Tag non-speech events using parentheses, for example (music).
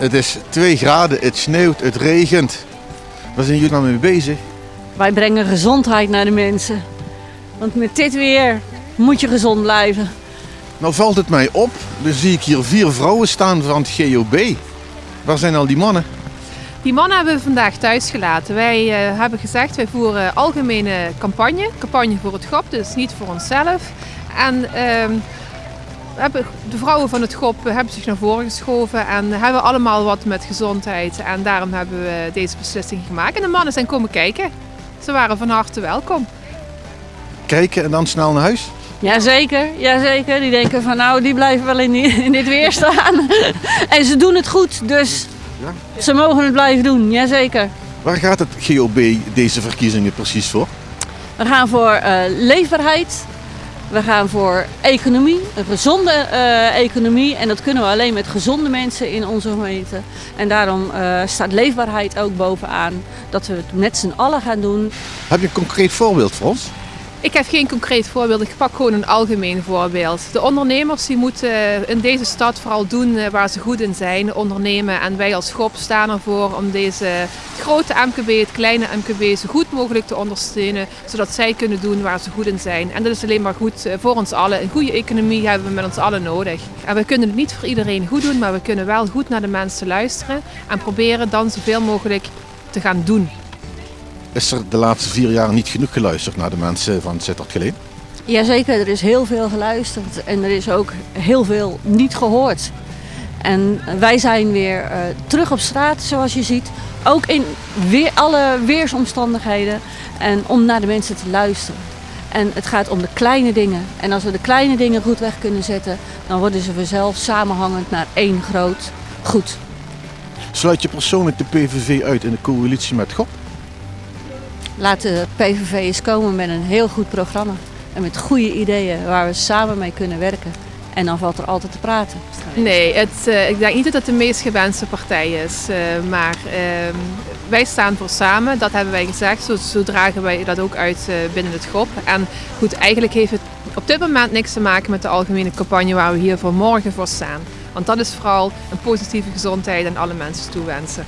Het is 2 graden, het sneeuwt, het regent. Waar zijn jullie nou mee bezig? Wij brengen gezondheid naar de mensen. Want met dit weer moet je gezond blijven. Nou valt het mij op, dan zie ik hier vier vrouwen staan van het GOB. Waar zijn al die mannen? Die mannen hebben we vandaag thuis gelaten. Wij uh, hebben gezegd, wij voeren algemene campagne. Campagne voor het GOP, dus niet voor onszelf. En uh, hebben, de vrouwen van het GOP hebben zich naar voren geschoven en hebben allemaal wat met gezondheid. En daarom hebben we deze beslissing gemaakt. En de mannen zijn komen kijken. Ze waren van harte welkom. Kijken en dan snel naar huis? Jazeker, jazeker. Die denken van nou, die blijven wel in, die, in dit weer staan. (laughs) en ze doen het goed, dus ja. ze mogen het blijven doen, jazeker. Waar gaat het GOB deze verkiezingen precies voor? We gaan voor uh, leefbaarheid. We gaan voor economie, een gezonde uh, economie. En dat kunnen we alleen met gezonde mensen in onze gemeente. En daarom uh, staat leefbaarheid ook bovenaan. Dat we het met z'n allen gaan doen. Heb je een concreet voorbeeld voor ons? Ik heb geen concreet voorbeeld, ik pak gewoon een algemeen voorbeeld. De ondernemers die moeten in deze stad vooral doen eh, waar ze goed in zijn, ondernemen. En wij als schop staan ervoor om deze grote MKB, het kleine MKB zo goed mogelijk te ondersteunen. Zodat zij kunnen doen waar ze goed in zijn. En dat is alleen maar goed eh, voor ons allen. Een goede economie hebben we met ons allen nodig. En we kunnen het niet voor iedereen goed doen, maar we kunnen wel goed naar de mensen luisteren. En proberen dan zoveel mogelijk te gaan doen. Is er de laatste vier jaar niet genoeg geluisterd naar de mensen van Sittard Geleen? Jazeker, er is heel veel geluisterd en er is ook heel veel niet gehoord. En wij zijn weer uh, terug op straat, zoals je ziet. Ook in weer, alle weersomstandigheden. En om naar de mensen te luisteren. En het gaat om de kleine dingen. En als we de kleine dingen goed weg kunnen zetten, dan worden ze vanzelf samenhangend naar één groot goed. Sluit je persoonlijk de PVV uit in de coalitie met GOP? Laat de PVV eens komen met een heel goed programma. En met goede ideeën waar we samen mee kunnen werken. En dan valt er altijd te praten. Nee, het, uh, ik denk niet dat het de meest gewenste partij is. Uh, maar uh, wij staan voor samen, dat hebben wij gezegd. Zo, dragen wij dat ook uit uh, binnen het groep. En goed, eigenlijk heeft het op dit moment niks te maken met de algemene campagne waar we hier voor morgen voor staan. Want dat is vooral een positieve gezondheid aan alle mensen toewensen.